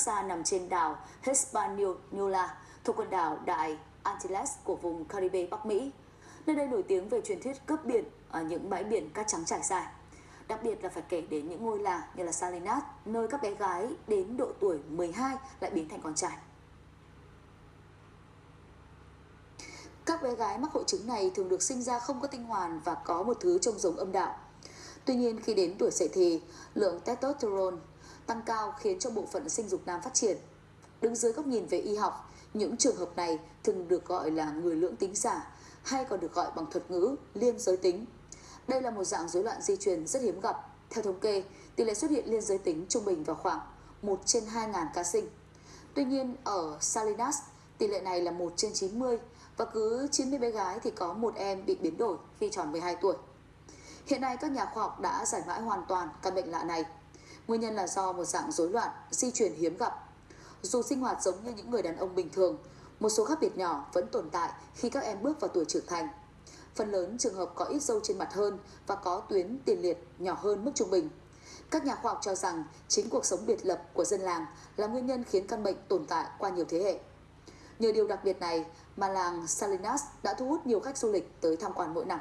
xa nằm trên đảo Hispaniola thuộc quần đảo Đại Antilles của vùng Caribe Bắc Mỹ. Nơi đây nổi tiếng về truyền thuyết cướp biển ở những bãi biển cát trắng trải dài. Đặc biệt là phải kể đến những ngôi làng như là Salinas, nơi các bé gái đến độ tuổi 12 lại biến thành con trai. Các bé gái mắc hội chứng này thường được sinh ra không có tinh hoàn và có một thứ trông giống âm đạo. Tuy nhiên khi đến tuổi dậy thì, lượng testosterone tăng cao khiến cho bộ phận sinh dục nam phát triển. Đứng dưới góc nhìn về y học, những trường hợp này thường được gọi là người lưỡng tính giả hay còn được gọi bằng thuật ngữ liên giới tính. Đây là một dạng rối loạn di truyền rất hiếm gặp. Theo thống kê, tỷ lệ xuất hiện liên giới tính trung bình vào khoảng 1 trên 2.000 ca sinh. Tuy nhiên, ở Salinas, tỷ lệ này là 1 trên 90 và cứ 90 bé gái thì có một em bị biến đổi khi tròn 12 tuổi. Hiện nay các nhà khoa học đã giải mã hoàn toàn căn bệnh lạ này. Nguyên nhân là do một dạng rối loạn di truyền hiếm gặp. Dù sinh hoạt giống như những người đàn ông bình thường, một số khác biệt nhỏ vẫn tồn tại khi các em bước vào tuổi trưởng thành. Phần lớn trường hợp có ít dâu trên mặt hơn và có tuyến tiền liệt nhỏ hơn mức trung bình. Các nhà khoa học cho rằng chính cuộc sống biệt lập của dân làng là nguyên nhân khiến căn bệnh tồn tại qua nhiều thế hệ. Nhờ điều đặc biệt này mà làng Salinas đã thu hút nhiều khách du lịch tới tham quan mỗi năm.